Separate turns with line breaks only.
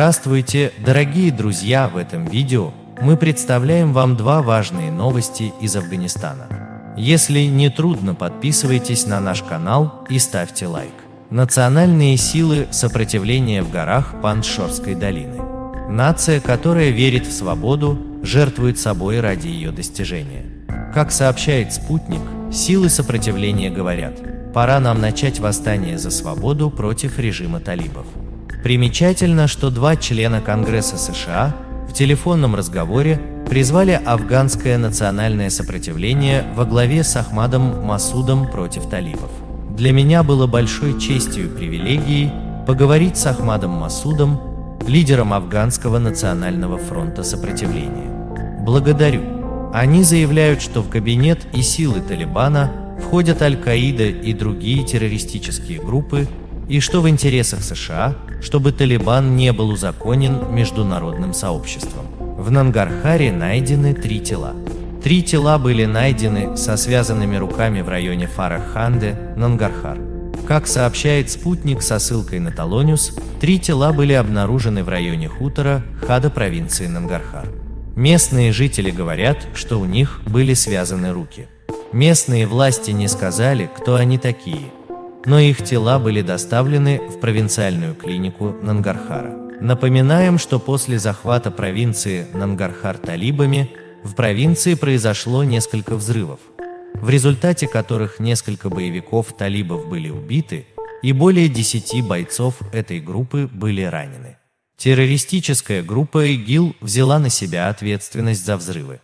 Здравствуйте, дорогие друзья! В этом видео мы представляем вам два важные новости из Афганистана. Если не трудно, подписывайтесь на наш канал и ставьте лайк. Национальные силы сопротивления в горах Паншорской долины. Нация, которая верит в свободу, жертвует собой ради ее достижения. Как сообщает «Спутник», силы сопротивления говорят, пора нам начать восстание за свободу против режима талибов. Примечательно, что два члена Конгресса США в телефонном разговоре призвали афганское национальное сопротивление во главе с Ахмадом Масудом против талибов. Для меня было большой честью и привилегией поговорить с Ахмадом Масудом, лидером Афганского национального фронта сопротивления. Благодарю. Они заявляют, что в кабинет и силы Талибана входят Аль-Каида и другие террористические группы, и что в интересах США, чтобы Талибан не был узаконен международным сообществом. В Нангархаре найдены три тела. Три тела были найдены со связанными руками в районе Фараханде, Нангархар. Как сообщает спутник со ссылкой на Талониус, три тела были обнаружены в районе хутора Хада провинции Нангархар. Местные жители говорят, что у них были связаны руки. Местные власти не сказали, кто они такие – но их тела были доставлены в провинциальную клинику Нангархара. Напоминаем, что после захвата провинции Нангархар талибами в провинции произошло несколько взрывов, в результате которых несколько боевиков талибов были убиты и более 10 бойцов этой группы были ранены. Террористическая группа ИГИЛ взяла на себя ответственность за взрывы.